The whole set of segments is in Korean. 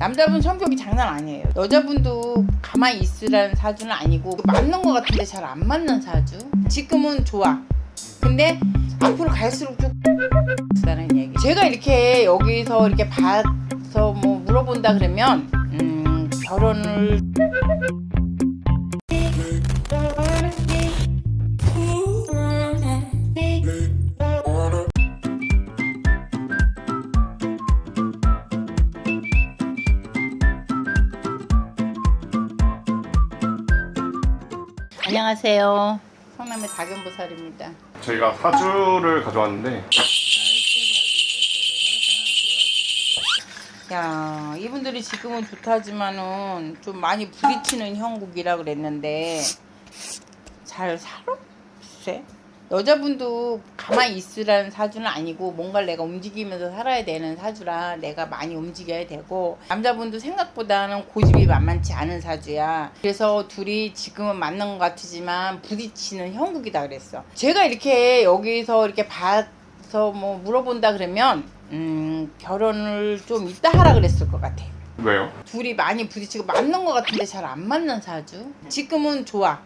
남자분 성격이 장난 아니에요. 여자분도 가만히 있으라는 사주는 아니고 맞는 것 같은데 잘 안 맞는 사주. 지금은 좋아. 근데 앞으로 갈수록 좀 다는 얘기. 제가 이렇게 여기서 이렇게 봐서 뭐 물어본다 그러면 음, 결혼을 안녕하세요. 성남의 박연보살입니다. 저희가 사주를 가져왔는데 야 이분들이 지금은 좋다지만은 좀 많이 부딪히는 형국이라 그랬는데 잘 살아? 글쎄 여자분도 가만히 있으라는 사주는 아니고 뭔가를 내가 움직이면서 살아야 되는 사주라 내가 많이 움직여야 되고 남자분도 생각보다는 고집이 만만치 않은 사주야 그래서 둘이 지금은 맞는 것 같지만 부딪히는 형국이다 그랬어 제가 이렇게 여기서 이렇게 봐서 뭐 물어본다 그러면 음 결혼을 좀 이따 하라 그랬을 것 같아 왜요? 둘이 많이 부딪히고 맞는 것 같은데 잘 안 맞는 사주. 지금은 좋아.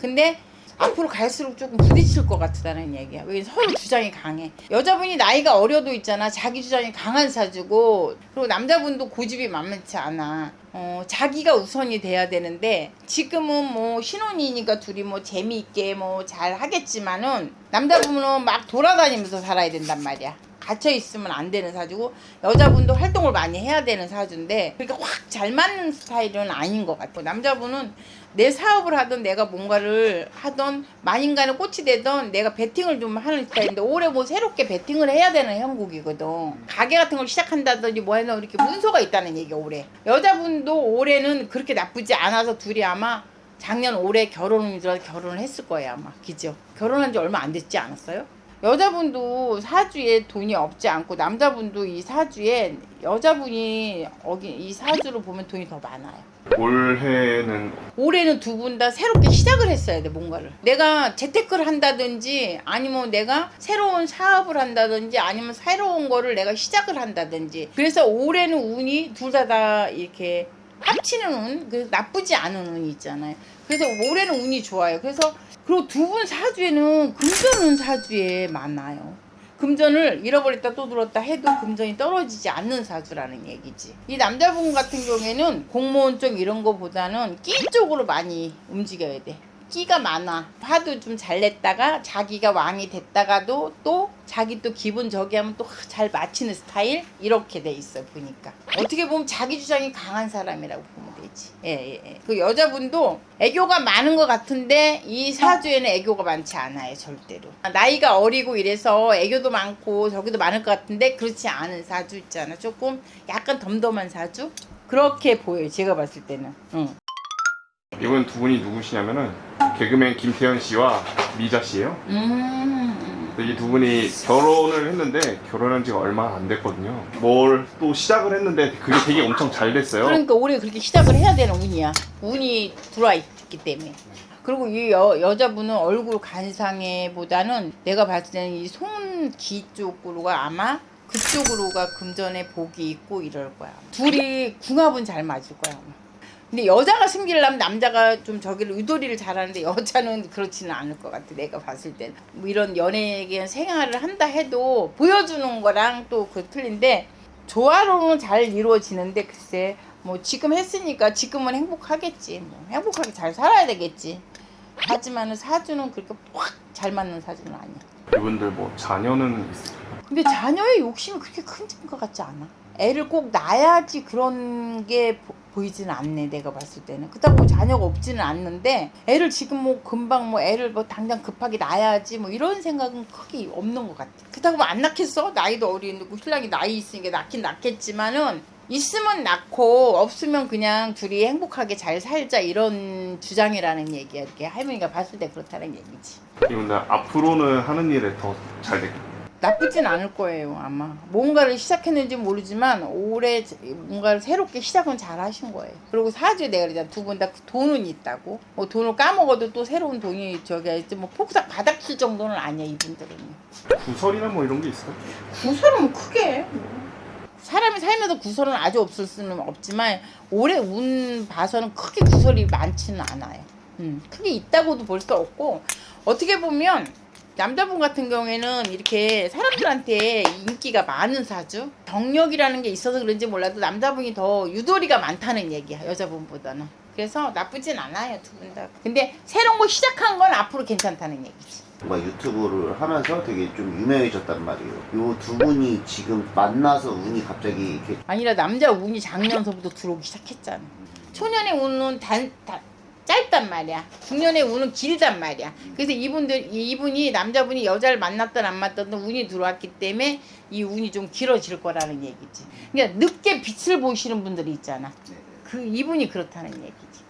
근데 앞으로 갈수록 조금 부딪힐 것 같다는 얘기야. 왜 서로 주장이 강해. 여자분이 나이가 어려도 있잖아. 자기 주장이 강한 사주고 그리고 남자분도 고집이 만만치 않아. 어, 자기가 우선이 돼야 되는데 지금은 뭐 신혼이니까 둘이 뭐 재미있게 뭐 잘 하겠지만은 남자분은 막 돌아다니면서 살아야 된단 말이야. 갇혀 있으면 안 되는 사주고 여자분도 활동을 많이 해야 되는 사주인데 그러니까 확 잘 맞는 스타일은 아닌 것 같고 남자분은 내 사업을 하든 내가 뭔가를 하던 만인간의 꽃이 되던 내가 베팅을 좀 하는 스타일인데 올해 뭐 새롭게 베팅을 해야 되는 형국이거든. 가게 같은 걸 시작한다든지 뭐 해서 이렇게 문서가 있다는 얘기야 올해. 여자분도 올해는 그렇게 나쁘지 않아서 둘이 아마 작년 올해 결혼이 들어서 결혼을 했을 거예요 아마. 그죠? 결혼한 지 얼마 안 됐지 않았어요? 여자분도 사주에 돈이 없지 않고 남자분도 이 사주에 여자분이 여기 이 사주로 보면 돈이 더 많아요. 올해는 올해는 두 분 다 새롭게 시작을 했어야 돼 뭔가를 내가 재테크를 한다든지 아니면 내가 새로운 사업을 한다든지 아니면 새로운 거를 내가 시작을 한다든지 그래서 올해는 운이 둘 다 다 이렇게 합치는 운 그래서 나쁘지 않은 운이 있잖아요 그래서 올해는 운이 좋아요 그래서 그리고 두 분 사주에는 금전은 사주에 많아요 금전을 잃어버렸다 또 들었다 해도 금전이 떨어지지 않는 사주라는 얘기지. 이 남자분 같은 경우에는 공무원 쪽 이런 거보다는 끼 쪽으로 많이 움직여야 돼. 끼가 많아. 화도 좀 잘 냈다가 자기가 왕이 됐다가도 또 자기 또 기분 저기 하면 또 잘 맞히는 스타일 이렇게 돼 있어 보니까 어떻게 보면 자기 주장이 강한 사람이라고 보면 되지. 예, 예, 예. 그 여자분도 애교가 많은 것 같은데 이 사주에는 애교가 많지 않아요 절대로. 나이가 어리고 이래서 애교도 많고 저기도 많을 것 같은데 그렇지 않은 사주 있잖아. 조금 약간 덤덤한 사주 그렇게 보여요. 제가 봤을 때는. 응. 이번 두 분이 누구시냐면은 개그맨 김태현 씨와 미자 씨예요. 음. 이 두 분이 결혼을 했는데 결혼한 지가 얼마 안 됐거든요. 뭘 또 시작을 했는데 그게 되게 엄청 잘 됐어요. 그러니까 올해 그렇게 시작을 해야 되는 운이야. 운이 들어와 있기 때문에. 그리고 이 여, 여자분은 얼굴 간상에보다는 내가 봤을 때는 이 손기 쪽으로가 아마 그쪽으로가 금전에 복이 있고 이럴 거야. 둘이 궁합은 잘 맞을 거야. 아마. 근데 여자가 승기려면 남자가 좀 저기를 의도리를 잘하는데 여자는 그렇지는 않을 것 같아 내가 봤을 때는 뭐 이런 연예계 생활을 한다 해도 보여주는 거랑 또 그 틀린데 조화로는 잘 이루어지는데 글쎄 뭐 지금 했으니까 지금은 행복하겠지 뭐 행복하게 잘 살아야 되겠지 하지만은 사주는 그렇게 확 잘 맞는 사주는 아니야 이분들 뭐 자녀는 있을까요? 근데 자녀의 욕심이 그렇게 큰 것 같지 않아. 애를 꼭 낳아야지 그런 게 보, 보이지는 않네 내가 봤을 때는. 그렇다고 뭐 자녀가 없지는 않는데 애를 지금 뭐 금방 뭐 애를 뭐 당장 급하게 낳아야지 뭐 이런 생각은 크게 없는 것 같아. 그렇다고 뭐 안 낳겠어? 나이도 어린데 그 신랑이 나이 있으니까 낳긴 낳겠지만은 있으면 낳고 없으면 그냥 둘이 행복하게 잘 살자 이런 주장이라는 얘기야. 이렇게 할머니가 봤을 때 그렇다는 얘기지. 이분들 앞으로는 하는 일에 더잘 될까요? 나쁘진 않을 거예요 아마 뭔가를 시작했는지 모르지만 올해 뭔가를 새롭게 시작은 잘 하신 거예요 그리고 사주에 내가 그러잖아 두 분 다 돈은 있다고 뭐 돈을 까먹어도 또 새로운 돈이 저기 있지 뭐 폭삭 바닥 칠 정도는 아니야 이분들은요 구설이나 뭐 이런 게 있어요? 구설은 뭐 크게 해. 사람이 살면서 구설은 아주 없을 수는 없지만 올해 운 봐서는 크게 구설이 많지는 않아요. 음, 크게 있다고도 볼 수 없고 어떻게 보면 남자분 같은 경우에는 이렇게 사람들한테 인기가 많은 사주 경력이라는 게 있어서 그런지 몰라도 남자분이 더 유도리가 많다는 얘기야 여자분보다는 그래서 나쁘진 않아요 두 분 다 근데 새로운 거 시작한 건 앞으로 괜찮다는 얘기지 뭔가 유튜브를 하면서 되게 좀 유명해졌단 말이에요. 요 두 분이 지금 만나서 운이 갑자기 이렇게 아니라 남자 운이 작년서부터 들어오기 시작했잖아. 초년의 운은 단, 단 짧단 말이야. 중년의 운은 길단 말이야. 그래서 이분들 이- 이분이 남자분이 여자를 만났든 안 만났든 운이 들어왔기 때문에 이 운이 좀 길어질 거라는 얘기지. 그러니까 늦게 빛을 보시는 분들이 있잖아. 그 이분이 그렇다는 얘기지.